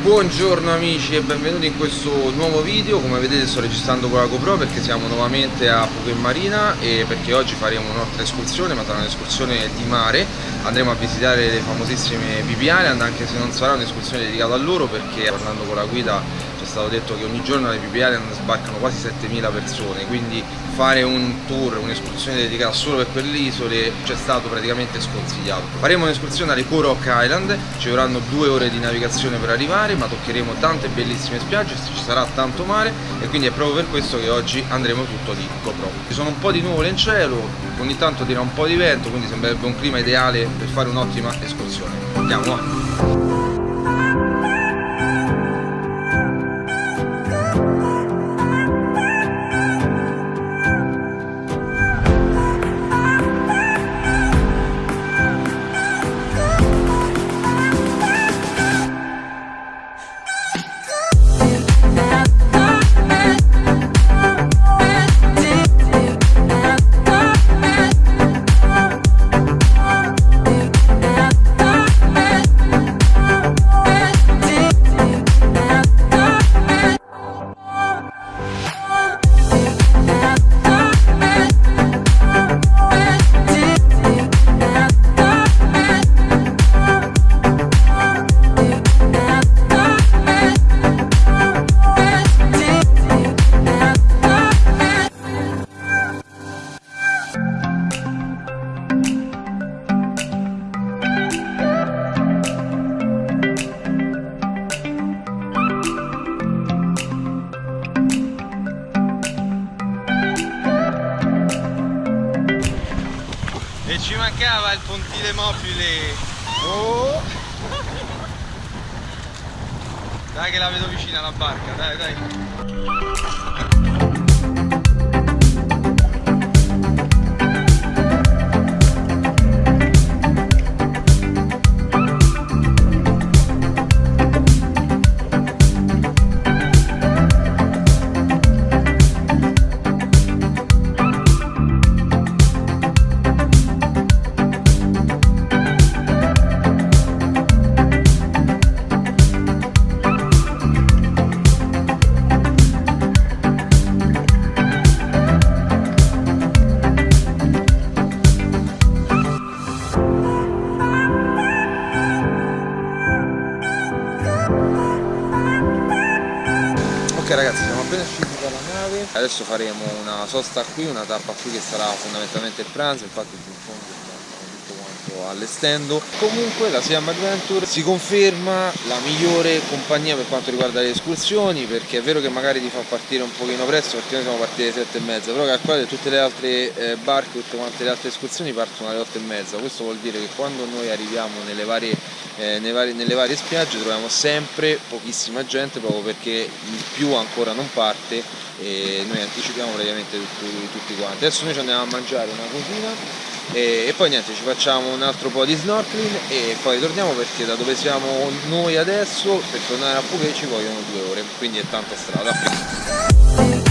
Buongiorno amici e benvenuti in questo nuovo video. Come vedete sto registrando con la GoPro perché siamo nuovamente a in Marina E perché oggi faremo un'altra escursione ma sarà un'escursione di mare. Andremo a visitare le famosissime Island anche se non sarà un'escursione dedicata a loro Perché parlando con la guida stato detto che ogni giorno alle Island sbarcano quasi 7000 persone Quindi fare un tour, un'escursione dedicata solo per quelle isole ci è stato praticamente sconsigliato. Faremo un'escursione alle Kurok Island, ci vorranno due ore di navigazione per arrivare, ma toccheremo tante bellissime spiagge, ci sarà tanto mare e quindi è proprio per questo che oggi andremo tutto di GoPro. Ci sono un po' di nuvole in cielo, ogni tanto tira un po' di vento, quindi sembrerebbe un clima ideale per fare un'ottima escursione. Andiamo! Ci mancava il pontile mobile oh. dai che la vedo vicina la barca dai dai Ok ragazzi siamo appena usciti dalla nave. Adesso faremo una sosta qui, una tappa qui che sarà fondamentalmente il pranzo Infatti in fondo stiamo tutto quanto allestendo. Comunque la Siam Adventure si conferma la migliore compagnia per quanto riguarda le escursioni Perché è vero che magari ti fa partire un pochino presto perché noi siamo partiti alle 7 e mezza Però calcolate tutte le altre eh, barche, tutte quante le altre escursioni partono alle 8 e mezza. Questo vuol dire che quando noi arriviamo nelle varie eh, vari, nelle varie spiagge troviamo sempre pochissima gente proprio perché il più ancora non parte e noi anticipiamo praticamente tutti, tutti quanti. Adesso noi ci andiamo a mangiare una cosina e, e, poi niente ci facciamo un altro po' di snorkeling e poi torniamo perché da dove siamo noi adesso per tornare a Phuket ci vogliono due ore, quindi è tanta strada.